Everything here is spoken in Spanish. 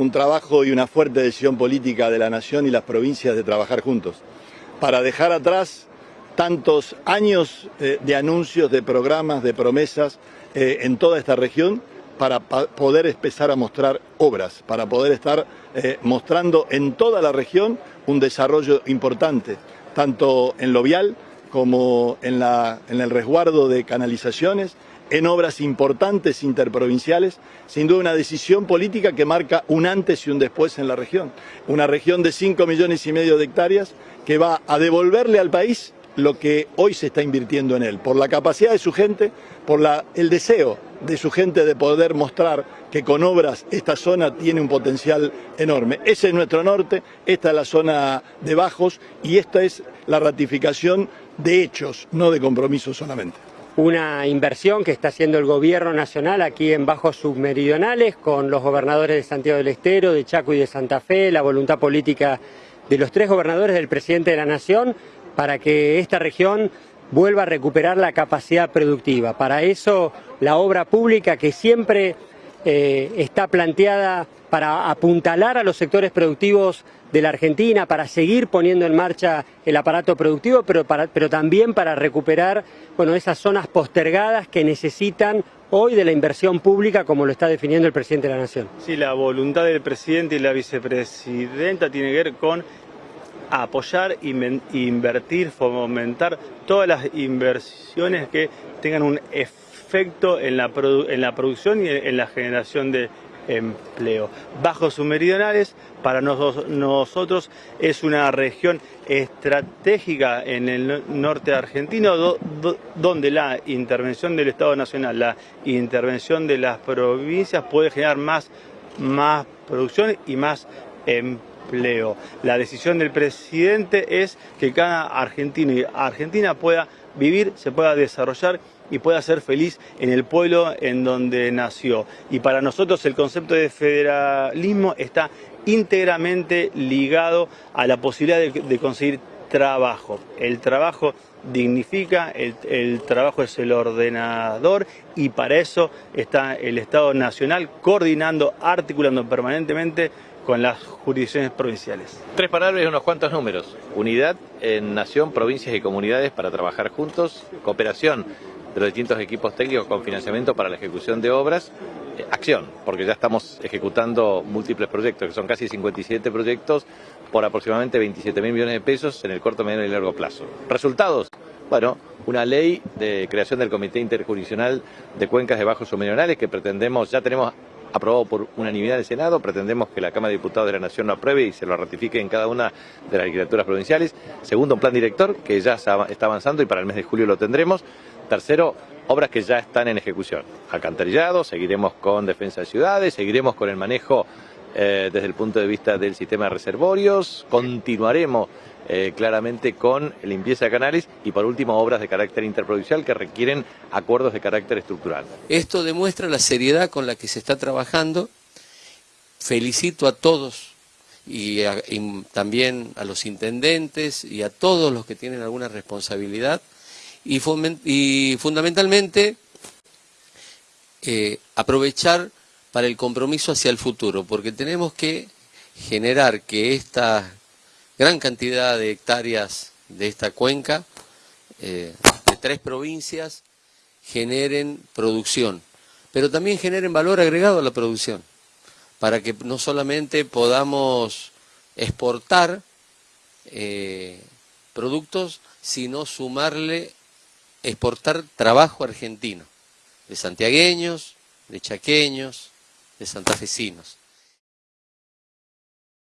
un trabajo y una fuerte decisión política de la Nación y las provincias de trabajar juntos, para dejar atrás tantos años eh, de anuncios, de programas, de promesas eh, en toda esta región para poder empezar a mostrar obras, para poder estar eh, mostrando en toda la región un desarrollo importante, tanto en lo vial como en, en el resguardo de canalizaciones, en obras importantes interprovinciales, sin duda una decisión política que marca un antes y un después en la región. Una región de 5 millones y medio de hectáreas que va a devolverle al país lo que hoy se está invirtiendo en él, por la capacidad de su gente, por el deseo de su gente de poder mostrar que con obras esta zona tiene un potencial enorme. Ese es nuestro norte, esta es la zona de bajos y esta es la ratificación de hechos, no de compromisos solamente una inversión que está haciendo el gobierno nacional aquí en bajos submeridionales con los gobernadores de Santiago del Estero, de Chaco y de Santa Fe, la voluntad política de los tres gobernadores del presidente de la Nación para que esta región vuelva a recuperar la capacidad productiva. Para eso la obra pública que siempre eh, está planteada para apuntalar a los sectores productivos de la Argentina, para seguir poniendo en marcha el aparato productivo, pero, pero también para recuperar bueno, esas zonas postergadas que necesitan hoy de la inversión pública como lo está definiendo el presidente de la Nación. Sí, la voluntad del presidente y la vicepresidenta tiene que ver con apoyar, invertir, fomentar todas las inversiones que tengan un efecto en la, en la producción y en la generación de empleo. Bajos submeridionales para nosotros es una región estratégica en el norte argentino donde la intervención del Estado Nacional, la intervención de las provincias puede generar más, más producción y más empleo la decisión del presidente es que cada argentino y argentina pueda vivir, se pueda desarrollar y pueda ser feliz en el pueblo en donde nació. Y para nosotros el concepto de federalismo está íntegramente ligado a la posibilidad de, conseguir trabajo. El trabajo dignifica, el, trabajo es el ordenador y para eso está el Estado Nacional coordinando, articulando permanentemente con las jurisdicciones provinciales. Tres palabras y unos cuantos números. Unidad en nación, provincias y comunidades para trabajar juntos. Cooperación de los distintos equipos técnicos con financiamiento para la ejecución de obras. Eh, acción, porque ya estamos ejecutando múltiples proyectos, que son casi 57 proyectos por aproximadamente 27 mil millones de pesos en el corto, mediano y largo plazo. Resultados. Bueno, una ley de creación del Comité Interjurisdiccional de Cuencas de Bajos Submeridionales que pretendemos, ya tenemos aprobado por unanimidad del Senado. Pretendemos que la Cámara de Diputados de la Nación lo apruebe y se lo ratifique en cada una de las legislaturas provinciales. Segundo, un plan director que ya está avanzando y para el mes de julio lo tendremos. Tercero, obras que ya están en ejecución. Alcantarillado, seguiremos con defensa de ciudades, seguiremos con el manejo eh, desde el punto de vista del sistema de reservorios, continuaremos eh, claramente con limpieza de canales y por último obras de carácter interprovincial que requieren acuerdos de carácter estructural. Esto demuestra la seriedad con la que se está trabajando. Felicito a todos y, también a los intendentes y a todos los que tienen alguna responsabilidad y, fundamentalmente eh, aprovechar para el compromiso hacia el futuro, porque tenemos que generar que esta gran cantidad de hectáreas de esta cuenca, eh, de tres provincias, generen producción, pero también generen valor agregado a la producción, para que no solamente podamos exportar eh, productos, sino sumarle, exportar trabajo argentino, de santiagueños, de chaqueños, de santafesinos.